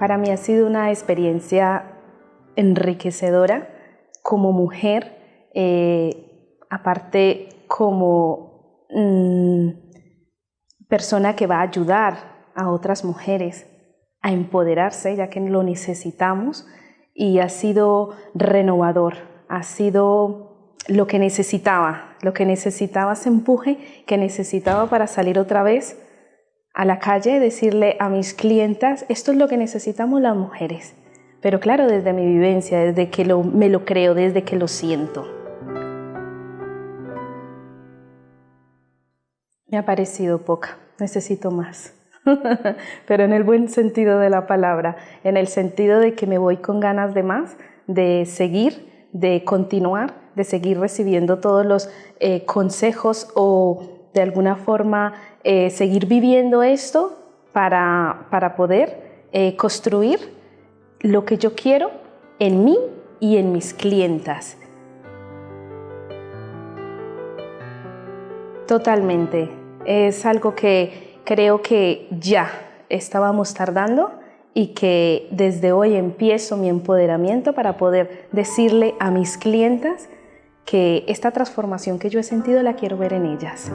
Para mí ha sido una experiencia enriquecedora como mujer, eh, aparte como mm, persona que va a ayudar a otras mujeres a empoderarse, ya que lo necesitamos, y ha sido renovador, ha sido lo que necesitaba, lo que necesitaba ese empuje que necesitaba para salir otra vez a la calle, decirle a mis clientas, esto es lo que necesitamos las mujeres. Pero claro, desde mi vivencia, desde que me lo creo, desde que lo siento. Me ha parecido poca, necesito más. Pero en el buen sentido de la palabra, en el sentido de que me voy con ganas de más, de seguir, de continuar, de seguir recibiendo todos los eh, consejos o de alguna forma eh, seguir viviendo esto para, para poder eh, construir lo que yo quiero en mí y en mis clientas. Totalmente. Es algo que creo que ya estábamos tardando y que desde hoy empiezo mi empoderamiento para poder decirle a mis clientas que esta transformación que yo he sentido la quiero ver en ellas.